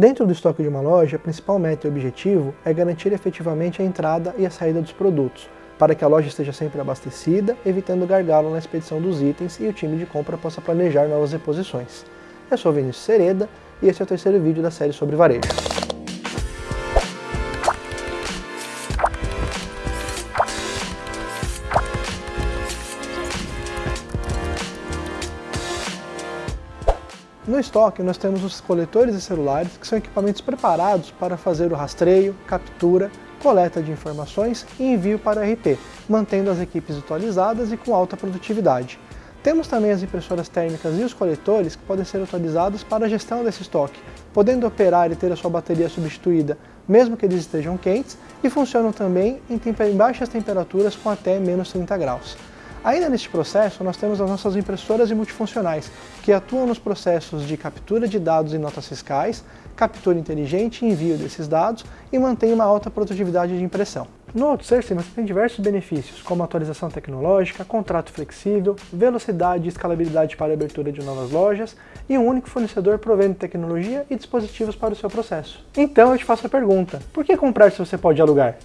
Dentro do estoque de uma loja, a principal meta e objetivo é garantir efetivamente a entrada e a saída dos produtos, para que a loja esteja sempre abastecida, evitando gargalo na expedição dos itens e o time de compra possa planejar novas reposições. Eu sou Vinícius Sereda e esse é o terceiro vídeo da série sobre varejo. No estoque nós temos os coletores de celulares, que são equipamentos preparados para fazer o rastreio, captura, coleta de informações e envio para RP, mantendo as equipes atualizadas e com alta produtividade. Temos também as impressoras térmicas e os coletores que podem ser utilizados para a gestão desse estoque, podendo operar e ter a sua bateria substituída mesmo que eles estejam quentes, e funcionam também em, em baixas temperaturas com até menos 30 graus. Ainda neste processo, nós temos as nossas impressoras e multifuncionais, que atuam nos processos de captura de dados e notas fiscais, captura inteligente e envio desses dados e mantém uma alta produtividade de impressão. No outsourcing você tem diversos benefícios, como atualização tecnológica, contrato flexível, velocidade e escalabilidade para a abertura de novas lojas e um único fornecedor provendo tecnologia e dispositivos para o seu processo. Então eu te faço a pergunta, por que comprar se você pode alugar?